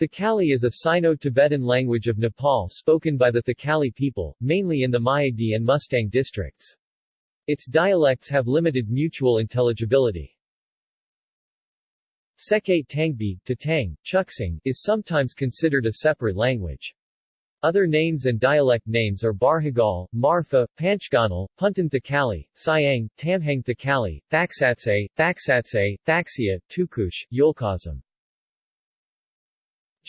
Thakali is a Sino-Tibetan language of Nepal spoken by the Thakali people, mainly in the Myagdi and Mustang districts. Its dialects have limited mutual intelligibility. Seke Tangbi, Tatang, Chuksing, is sometimes considered a separate language. Other names and dialect names are Barhagal, Marpha, Panchganal, Puntan Thakali, Siang, Tamhang Thakali, Thaksatse, Thaksatse, Thaksia, Tukush, Yulkazam.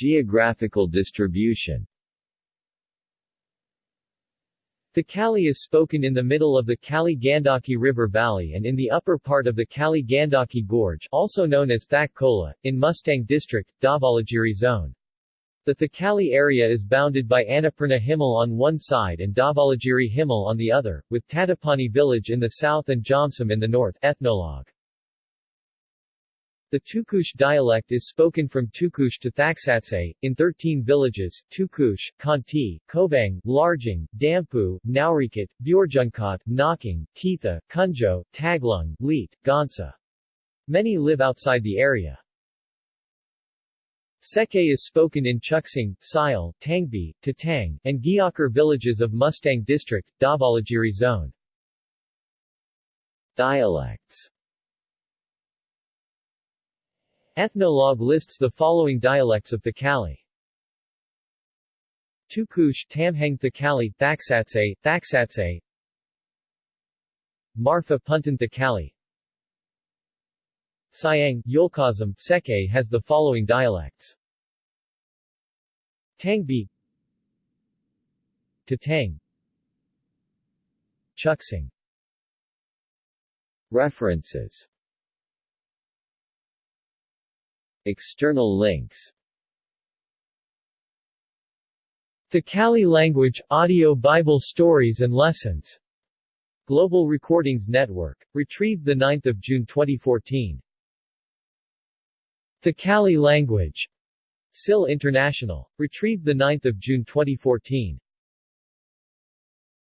Geographical distribution Thakali is spoken in the middle of the Kali-Gandaki River Valley and in the upper part of the Kali-Gandaki Gorge also known as Thak Khola, in Mustang District, Dhavalagiri Zone. The Thakali area is bounded by Annapurna Himal on one side and Dhavalagiri Himal on the other, with Tatopani village in the south and Jomsom in the north ethnologue. The Tukush dialect is spoken from Tukush to Thaksatse, in 13 villages, Tukush, Kanti, Kobang, Larjing, Dampu, Naurikat, Bjorjunkat, Knocking, Titha, Kunjo, Taglung, Leet, Gansa. Many live outside the area. Seke is spoken in Chuksing, Sile, Tangbi, Tatang, and Gyakar villages of Mustang District, Dhavalagiri Zone. Dialects Ethnologue lists the following dialects of Thakali. Tukush Tamhang Thakali Thaksatse, Thaksatse. Marpha Puntan Thakali Siang, Yulkazam, Seke has the following dialects. Tangbi. Tatang. Chuxing References External links The Thakali Language, Audio Bible Stories and Lessons. Global Recordings Network. Retrieved 9 June 2014. The Thakali Language. SIL International. Retrieved 9 June 2014.